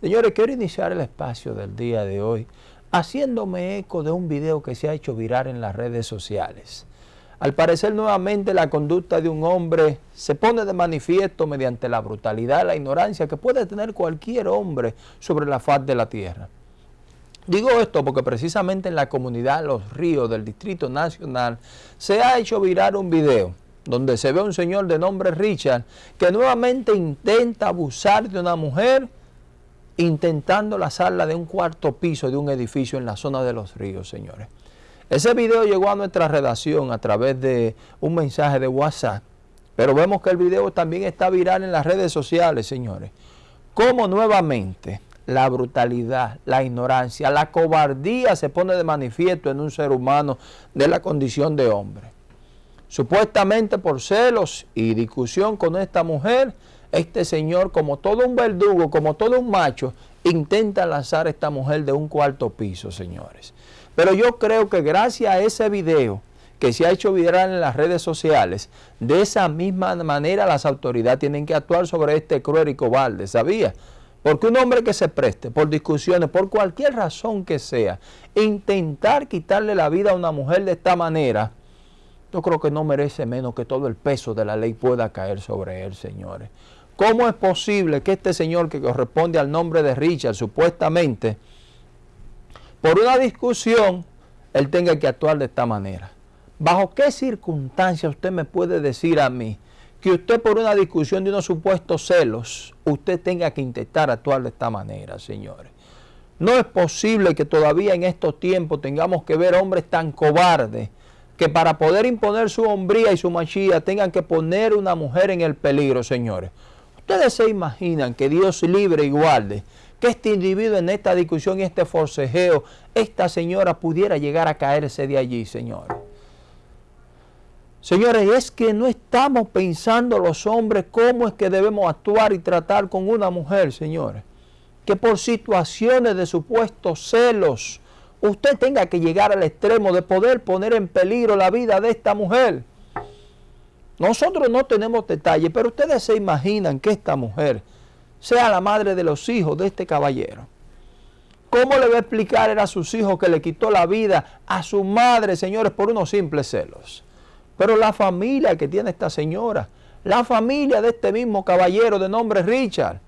Señores, quiero iniciar el espacio del día de hoy haciéndome eco de un video que se ha hecho virar en las redes sociales. Al parecer nuevamente la conducta de un hombre se pone de manifiesto mediante la brutalidad, la ignorancia que puede tener cualquier hombre sobre la faz de la tierra. Digo esto porque precisamente en la comunidad Los Ríos del Distrito Nacional se ha hecho virar un video donde se ve a un señor de nombre Richard que nuevamente intenta abusar de una mujer intentando la sala de un cuarto piso de un edificio en la zona de Los Ríos, señores. Ese video llegó a nuestra redacción a través de un mensaje de WhatsApp, pero vemos que el video también está viral en las redes sociales, señores. Cómo nuevamente la brutalidad, la ignorancia, la cobardía se pone de manifiesto en un ser humano de la condición de hombre. Supuestamente por celos y discusión con esta mujer, este señor, como todo un verdugo, como todo un macho, intenta lanzar a esta mujer de un cuarto piso, señores. Pero yo creo que gracias a ese video que se ha hecho viral en las redes sociales, de esa misma manera las autoridades tienen que actuar sobre este cruel y cobarde, ¿sabía? Porque un hombre que se preste por discusiones, por cualquier razón que sea, intentar quitarle la vida a una mujer de esta manera, yo creo que no merece menos que todo el peso de la ley pueda caer sobre él, señores. ¿Cómo es posible que este señor que corresponde al nombre de Richard, supuestamente, por una discusión, él tenga que actuar de esta manera? ¿Bajo qué circunstancias usted me puede decir a mí que usted por una discusión de unos supuestos celos, usted tenga que intentar actuar de esta manera, señores? No es posible que todavía en estos tiempos tengamos que ver hombres tan cobardes que para poder imponer su hombría y su machía tengan que poner una mujer en el peligro, señores. Ustedes se imaginan que Dios libre y guarde que este individuo en esta discusión y este forcejeo, esta señora pudiera llegar a caerse de allí, señores. Señores, es que no estamos pensando los hombres cómo es que debemos actuar y tratar con una mujer, señores. Que por situaciones de supuestos celos, usted tenga que llegar al extremo de poder poner en peligro la vida de esta mujer. Nosotros no tenemos detalles, pero ustedes se imaginan que esta mujer sea la madre de los hijos de este caballero. ¿Cómo le va a explicar a sus hijos que le quitó la vida a su madre, señores, por unos simples celos? Pero la familia que tiene esta señora, la familia de este mismo caballero de nombre Richard,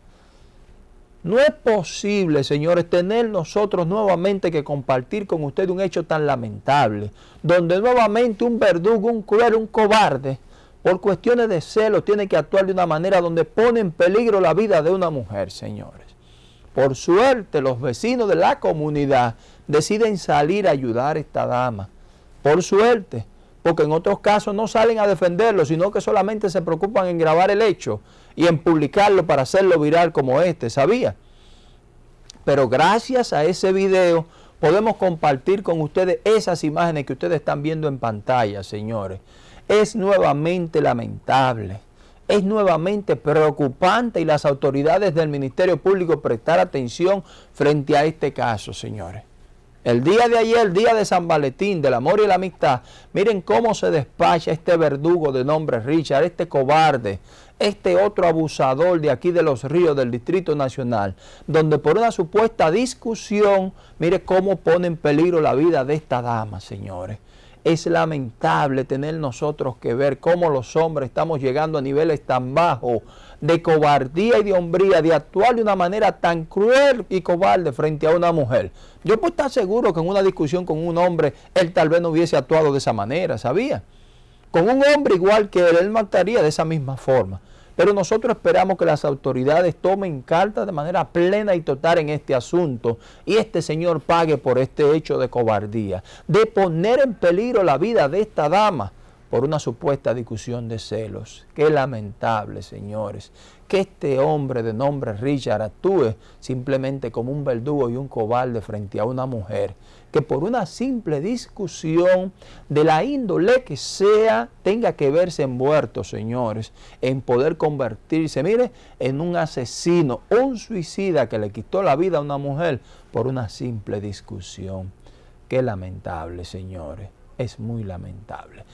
no es posible, señores, tener nosotros nuevamente que compartir con usted un hecho tan lamentable, donde nuevamente un verdugo, un cruel, un cobarde, por cuestiones de celos, tiene que actuar de una manera donde pone en peligro la vida de una mujer, señores. Por suerte, los vecinos de la comunidad deciden salir a ayudar a esta dama. Por suerte, porque en otros casos no salen a defenderlo, sino que solamente se preocupan en grabar el hecho y en publicarlo para hacerlo viral como este, ¿sabía? Pero gracias a ese video podemos compartir con ustedes esas imágenes que ustedes están viendo en pantalla, señores es nuevamente lamentable, es nuevamente preocupante y las autoridades del Ministerio Público prestar atención frente a este caso, señores. El día de ayer, el día de San Valentín, del amor y la amistad, miren cómo se despacha este verdugo de nombre Richard, este cobarde, este otro abusador de aquí de los ríos del Distrito Nacional, donde por una supuesta discusión, mire cómo pone en peligro la vida de esta dama, señores. Es lamentable tener nosotros que ver cómo los hombres estamos llegando a niveles tan bajos de cobardía y de hombría, de actuar de una manera tan cruel y cobarde frente a una mujer. Yo puedo estar seguro que en una discusión con un hombre, él tal vez no hubiese actuado de esa manera, ¿sabía? Con un hombre igual que él, él mataría de esa misma forma. Pero nosotros esperamos que las autoridades tomen cartas de manera plena y total en este asunto y este señor pague por este hecho de cobardía, de poner en peligro la vida de esta dama por una supuesta discusión de celos. Qué lamentable, señores, que este hombre de nombre Richard actúe simplemente como un verdugo y un cobarde frente a una mujer que por una simple discusión de la índole que sea tenga que verse envuelto, señores, en poder convertirse, mire, en un asesino, un suicida que le quitó la vida a una mujer por una simple discusión. Qué lamentable, señores, es muy lamentable.